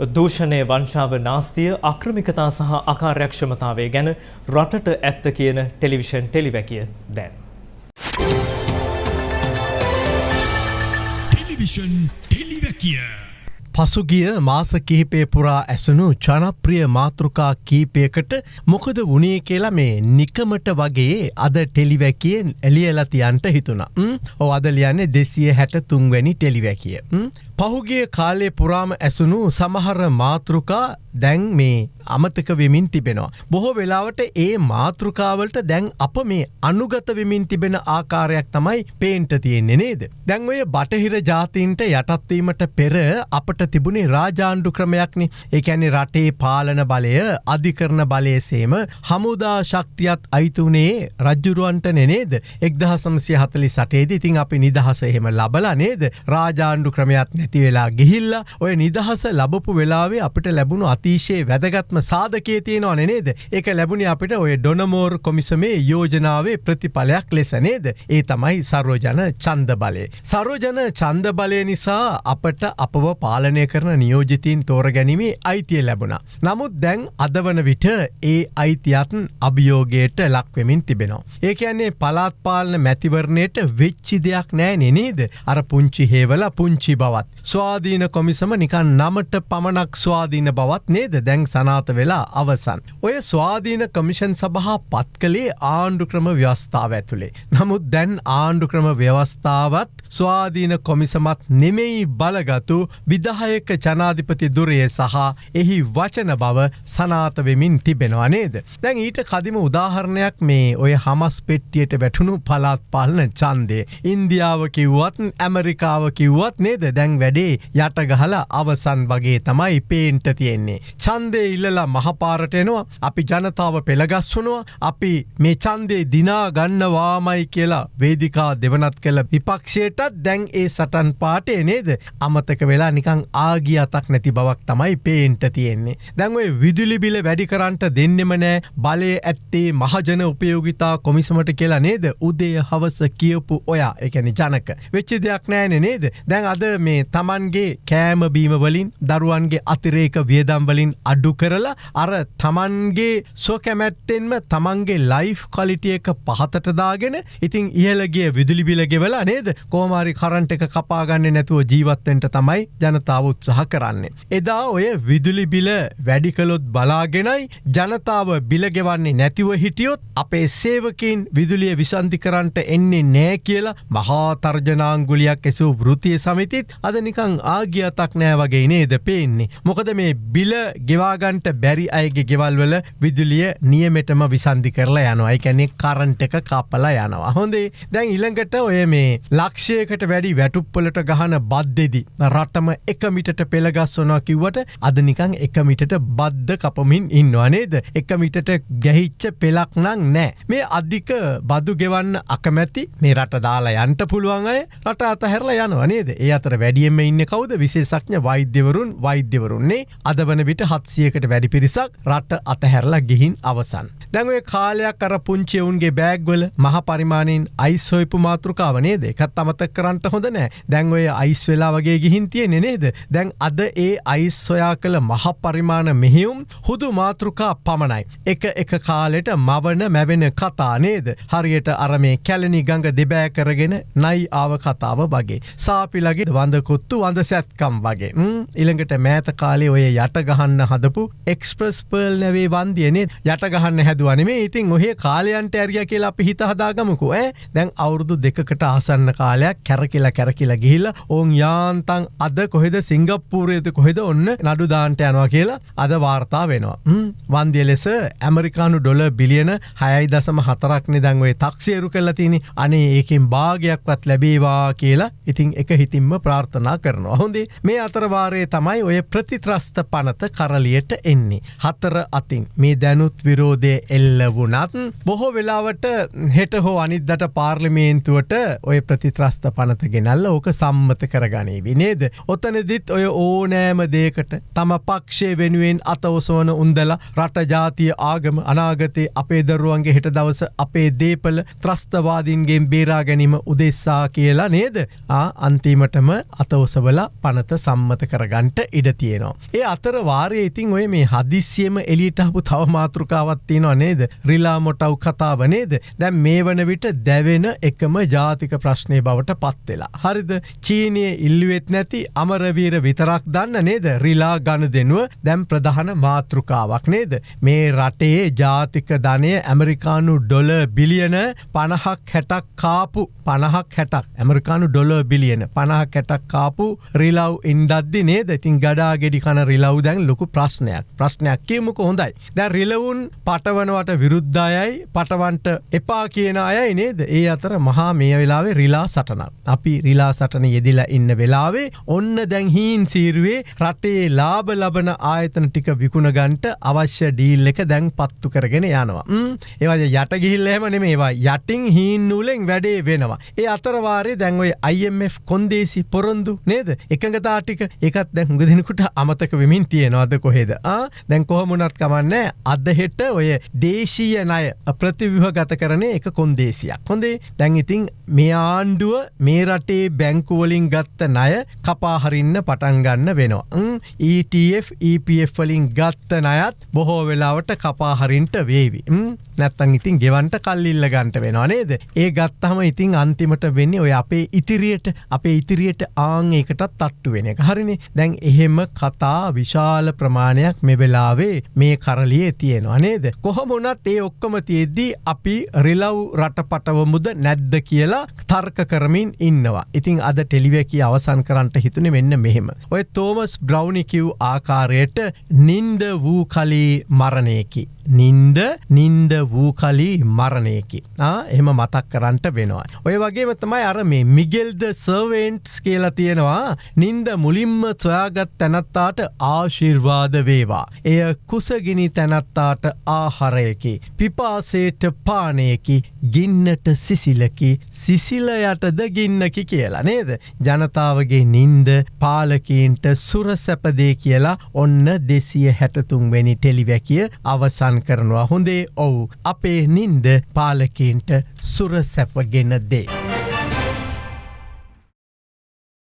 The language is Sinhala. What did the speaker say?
දූෂණය වංශාව නාස්තිය අක්‍රමිකතා සහ අකාර්යක්ෂමතාවය ගැන රටට ඇත්ත කියන ටෙලිවිෂන් ටෙලිවැකිය දැන්. ටෙලිවිෂන් ටෙලිවැකිය පසුගිය මාස කිහිපේ පුරා ඇසුණු ජනප්‍රිය මාතෘකා කීපයකට මොකද වනේ කියලා මේ නිකමට වගේ අද ටෙලිවැකියෙන් එලියලතියන්ට හිතුන. ඕ අද ලියන්නේ දෙසිය හැට තුන්වැනි ටෙලිවැකිය. පහුගේ කාලේ පුරාම ඇසුණු සමහර මාතෘකා දැන් මේ අමතක වෙමින් තිබෙනවා. බොහෝ වෙලාවට ඒ මාතෘකාවලට දැන් අප මේ අනුගත වෙමින් තිබෙන ආකාරයක් තමයි පේන්ට තියෙන්නේ නේද. දැන් ඔය බටහිර ජාතීන්ට යටත්වීමට පෙර අපට තිබුණේ රාජාණ්ඩු ක්‍රමයක්නි එකැනි රටේ පාලන බලය අධිකරන බලයසේම හමුදා ශක්තියත් අයිතුනේ රජ්ජුරුවන්ට නෙනේද එක්දහ සමසය හතලි සටේද ඉතින් අපි නිදහස එහෙම ලබලා නේද රාජාණ්ඩු ක්‍රමයක් නැති වෙලා ගිහිල්ල ඔය නිදහස ලබපු වෙලාවේ අපිට ලැබුණු අතිශයේ වැදගත්ම සාධකයේ තියෙනවා නේද ඒක ලැබුණ අපිට ඔය ඩොනමෝර් කොමිසමේ යෝජනාවේ ප්‍රතිඵලයක් ලෙස නේද ඒ තමයි සරෝජන චන්ද බලය. සරෝජන චන්ද බලය නිසා අපට අපව පාලනය කරන නියෝජිතීන් තෝර ගැනීමේ අයිතිය ලැබුණ. නමුත් දැන් අදවන විට ඒ අයිතියත්න් අභියෝගයට ලක්වෙමින් තිබෙනවා. ඒ කියන්නේ පලාත්පාලන මැතිවරණයට වෙච්චි දෙයක් නෑ නෙනේද අර පුංචි හේවල පුංචි බවත්. ස්වාධීන කොමිසම නිකන් නමට පමණක් ස්වාධීන බවත් නේද දැන් සනාත වෙලා අවසන්. ඔය ස්වාධීන කමිෂන් සබහා පත් කළේ ආණ්ඩු ක්‍රම ව්‍යවස්ථාව ඇතුළේ. නමුත් දැන් ආණ්ඩු ක්‍රම ව්‍යවස්ථාවත් ස්වාධීන කොමිසමත් නෙමෙයි බලගතු විදහයක ජනාධිපති දුරය සහ එහි වචන බව සනාත වෙමින් තිබෙනවා නේද. දැන් ඊට කදිම උදාහරණයක් මේ ඔය හමස් පෙට්ටියට වැටුණු පලාත් පාලන චන්දේ. ඉන්දියාව කිව්වත් ඇමරිකාව කිව්වත් නේද දැන් වැඩේ යටගහල අවසන් වගේ තමයි පේන්ට තියෙන්නේ. චන්දය ඉල්ලලා මහපාරටයනවා අපි ජනතාව පෙළගස්වනවා අපි මේ චන්දේ දිනා ගන්නවාමයි කියලා වේදිකා දෙවනත් කළ විපක්ෂයටත් දැන් ඒ සටන් පාටේ නේද? අමතක වෙලා නිකං ආගිය අතක් නැති බවක් තමයි පේන්ට තියෙන්නේ. දැන්ඔය විදුලිබිල වැඩිකරන්ට දෙන්නෙම නෑ. බලය ඇත්තේ මහජන උපයෝගිතා කොමිසමට කියලා නේද? උදේ හවස කියපු ඔයා. එකැනි ජනක. වෙච්චි දෙයක් නෑන නේද? දැන් අද මේ තමන්ගේ කෑම බීමවලින් දරුවන්ගේ අතිරේක වියදම්වලින් අඩු කරලා අර තමන්ගේ සොකැමැත්තෙන්ම තමන්ගේ ලයිෆ් කොලිටිය එක පහතටදාගෙන ඉතින් ඉහලගේ විදුලිබිල ගෙවලා නේද කෝමාරි කරන්ට එක කපාගන්න නැතුව ජීවත්තෙන්ට තමයි ජනතාව උත්සාහ කරන්නේ. එදා ඔය විදුලිබිල වැඩිකලොත් බලාගෙනයි ජනතාව බිලගෙවන්නේ නැතිව හිටියොත් අපේ සේවකින් විදුලිය විසන්ධි කරන්ට එන්නේ නෑ කියලා මහාතර්ජනාංගුලියක් එසූ වෘතිය සමිතිත් අද නිකං ආගියතක් නෑ වගේ නේද පේන්නේ. මොකද මේ බිල ගෙවාගන්ට බැරි අයගේ ගෙවල්වල විදුලිය නියමෙටම විසන්ධි කරලා යනවා එකැනෙ කරන්ට එක කපලා යනවා. හොඳේ දැන් ඉළඟට ඔය මේ ලක්ෂයකට වැඩි වැටුප්පලට ගහන බද්දෙදි. රටම එකමිටට පෙළගස්වනවා කිව්වට අදනිකං එකමිටට බද්ධ කපමින් ඉන්නවා නේද. එකමිටට ගැහිච්ච පෙලක් නං නෑ. මේ අධික බදු ගෙවන්න අකමැති මේ රට දාලා යන්ට පුළුවන් අය රට අතහැරලා යනවා නේද ඒ අතර වැඩියම ඉන්න කවුද විශේෂඥ වෛද්‍යවරුන් වෛද්‍යවරුන්නේ අද වන විට හත්සියකට වැඩි පිරිසක් රට අතහැරලා ගිහින් අවසන්. දැන්ඔය කාලයක් අර පුංචියවුන්ගේ බෑග්වල මහ පරිමාණයෙන් අයිස් හොයපු මාතෘකාවනේ දෙකත් අමතක් කරන්නට හොඳ නෑ දැන් ඔය අයිස් වෙලා වගේ ගිහින් තියෙන නේද දැන් අද ඒ අයිස් සොයා කළ මහ පරිමාණ මෙහිවුම් හුදු මාතෘකා පමණයි. එක එක කාලෙට මවන මැවෙන කතා නේද හරියට අරමේ කැලනි ගඟ දෙබෑ කරගෙන නයි ආව කතාව වගේ. සාපිලගේ වඳකොත්තු වඳ සැත්කම් වගේ ඉළඟට මෑත කාලේ ඔය යට ගහන්න හදපු එක්ස්ප්‍රස් පර්ල් නැවේ වන්දියනේ. යට ගහන්න හැදුවනේ ඉතින් ඔහේ කාලයන්ට ඇරිය කියලා අපි හිත හදාගමකු ඇ දැන් අවුරුදු දෙකට ආසන්න කාලයක් කැරකිලා කැරකිලා ගිහිල්ල ඔවුන් යාන්තන් අද කොහෙද සිංගප්පූරයද කොහෙද ඔන්න නඩු දාන්ට යනවා කියලා අද වාර්තා වෙනවා. වන්දිය ලෙස ඇමරිකානු ඩොල බිලියන හයයි දසම හතරක්නෙ දැන්වේ තක්ෂේරු කල්ලා තිනි අනේ ඒකින් භාගයක්වත් ලැබේවා කියලා ඉතිං එක හිතින්ම ප්‍රාර්ථනා කරනවා. හොඳේ මේ අතරවාරයේ තමයි ඔය ප්‍රතිත්‍රස්ත පනත කරලියට එන්නේ. හතර අතින් මේ දැනුත් විරෝධය එල්ල වුණත් බොහෝ වෙලාවට හෙට හෝ අනිද්දට පාර්ලිමේන්තුවට ඔය ප්‍රතිත්‍රස්ත පනත ගෙනල්ල ඕක සම්මත කරගනේ විනේද. ඔතනදිත් ඔය ඕනෑම දේකට තම පක්ෂය වෙනුවෙන් අතවසවන උන්දලා රට ජාතිය ආගම අනාගතයේ අපේ දරුවන්ගේ හෙට දවස අපේ දේපල ත්‍රස්තවාදීන්ගේ බේරා ගැනීම උදෙස්සා කියලා නේද අන්තිමටම අතවසවල පනත සම්මත කරගන්ට ඉඩ තියෙනවා. ඒ අතර වාරය ඉතින් ඔය මේ හදිස්සියම එලිටහපු තව මාතෘකාවත්තියනවා නේද? රිලා මොටව් කතාව නේද? දැම් මේ වන විට දැවෙන එකම ජාතික ප්‍රශ්නය බවට පත්වෙලා. හරිද? චීනය ඉල්ලුවෙත් නැති අමරවීර විතරක් දන්න නේද? රිලා ගණ දෙනුව දැම් ප්‍රධාන මාතෘකාවක් නේද? මේ රටේ ජාතික ධනය ඇමරිකානු ඩොල බිලියන පණහක් හැටක් කාපු පණහක් හැටක්. ඇමරිකානු ඩොල බිලියන පණහක් හැටක් කාපු රිලව් ඉන්දද්දි නේද? ඉතින් ගඩා ගෙඩි කන රිලව් දැන් ලොකු ප්‍රශ්නයක්. ප්‍රශ්නයක් කියමුක හොඳයි. දැ රිලවුන් පටවනවට විරුද්ධයයි පටවන්ට එපා කියන අයයි නේද? ඒ අතර මහා මේ වෙලාවේ රිලා සටන අපි රිලා සටන යෙදිලා ඉන්න වෙලාවේ ඔන්න දැන් හීන් සීරුවේ රටේ ලාබ ලබන ආයතන ටික විකුණගන්ට අවශ්‍ය ඩීල් එක දැන් පත්තු කරගෙන යනවා. ඒවද යට ගිහිල්ලහෙම නෙමේවා යටින් හීන් නූලෙන් වැඩේ වෙනවා. ඒ අතරවාරේ දැන්ඔයි IMF කොන්දේසි පොරොන්දු නේද? එකඟතාටික එකත් දැන් හුඟ දෙෙනකුට අමතක වෙමින් තියෙනවාද කොහෙද? දැන් කොහොමුණත් කමන්න? අද හෙට ඔය දේශීය ණය ප්‍රතිවිහ ගත කරන එක කොන්දේසියක්. හොඳේ? දැන් ඉතින් මේ ආණ්ඩුව මේ රටේ බැංකුවලින් ගත්ත ණය කපාහරින්න පටන්ගන්න වෙනවා. ETF EPF වලින් ගත්ත නයත් බොහෝ වෙලාවට කපාහරින්ට වේවි. නැත්තං ඉතින් ගෙවන්ට කල්ලිල්ල ගන්ට වෙනවා නේද? ඒ ගත්තහම ඉතින් අන්තිමට වෙන්නේ ඔය අපේ ඉතිරියට අපේ ඉතිරියට ආං ඒකටත් තට්ටු වෙන එක. හරිනි? දැන් එහෙම කතා විශාල ප්‍රමාණයක් මෙවෙලාවේ මේ කරලියේ තියෙනවා නේද? කොහොමුණත් ඒ ඔක්කොම තියෙද්දී අපි රිලව් රටපටවමුද නැද්ද කියලා තර්ක කරමින් ඉන්නවා. ඉතිං අද ටෙලිවැකි අවසන් කරන්නට හිතුන මෙන්න මෙහෙම. ඔය තෝමස් බ්‍රව්නිකිව් ආකාරයට නින්ද වූ කලී මරණයකි. නින්ද නින්ද වූ කලී මරණයකි. එම මතක් කරන්නට වෙනවා. ඔය වගේම තමයි අර මේ මිගෙල්ද සර්වෙන්ට්ස් කියලා තියෙනවා. නින්ද මුලින්ම සොයාගත් තැනත්තාට ආශිර්වාද වේවා. එය කුසගිනි තැනත්තාට ආහරයකි. පිපාසේට පානයකි ගින්නට සිසිලකි සිසිලයටද ගින්නකි කියලා නේද. ජනතාවගේ නින්ද පාලකීන්ට සුරසැපදේ කියලා ඔන්න දෙසිය හැටතුන්වැනි ටෙලිවැකිය අවසන් කරනවා හොඳේ ඔවු අපේ නින්ද පාලකීන්ට සුරසැපගෙන දේ.